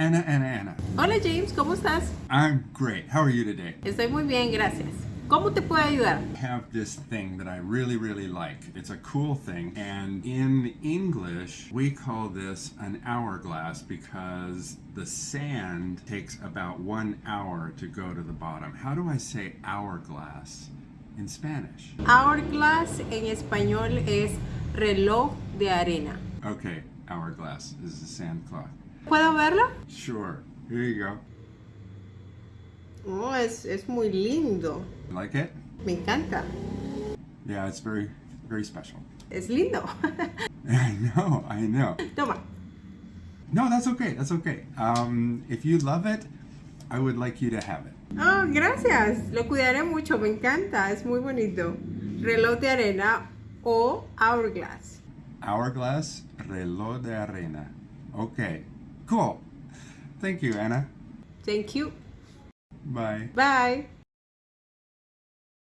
Anna, Anna, Anna. Hola James, ¿cómo estás? I'm great. How are you today? Estoy muy bien, gracias. ¿Cómo te puedo ayudar? I have this thing that I really, really like. It's a cool thing. And in English, we call this an hourglass because the sand takes about one hour to go to the bottom. How do I say hourglass in Spanish? Hourglass en español es reloj de arena. Okay, hourglass is the sand cloth. ¿Puedo verlo? Sure. Here you go. Oh, es, es muy lindo. Like it? Me encanta. Yeah, it's very, very special. Es lindo. I know, I know. Toma. No, that's okay. That's okay. Um, if you love it, I would like you to have it. Oh, gracias. Lo cuidaré mucho. Me encanta. Es muy bonito. Reloj de arena o hourglass. Hourglass reloj de arena. Okay, cool. Thank you, Anna. Thank you. Bye. Bye.